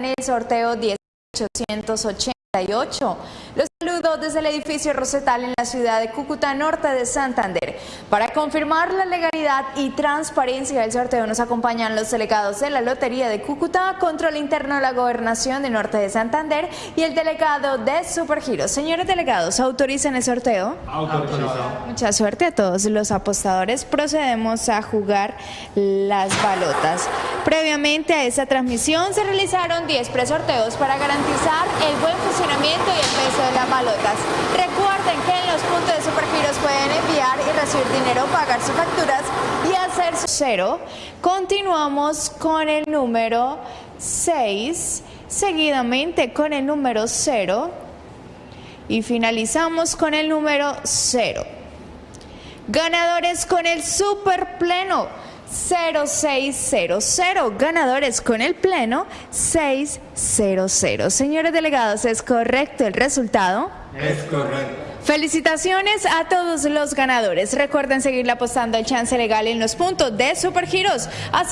en el sorteo 10888. Los saludo desde el edificio Rosetal en la ciudad de Cúcuta, norte de Santander. Para confirmar la legalidad y transparencia del sorteo nos acompañan los delegados de la Lotería de Cúcuta, Control Interno de la Gobernación de Norte de Santander y el delegado de Supergiros. Señores delegados, ¿autorizan el sorteo? Autorizado. Mucha suerte a todos los apostadores. Procedemos a jugar las balotas. Previamente a esta transmisión se realizaron 10 presorteos para garantizar el buen funcionamiento y el peso de las balotas. Recuerden que en los puntos de Supergiros pueden enviar y recibir dinero, pagar sus facturas y hacer su cero. Continuamos con el número 6, seguidamente con el número 0 y finalizamos con el número 0. Ganadores con el super pleno 0600. Ganadores con el pleno 600. Señores delegados, ¿es correcto el resultado? Es correcto. Felicitaciones a todos los ganadores. Recuerden seguir apostando al chance legal en los puntos de Supergiros. Así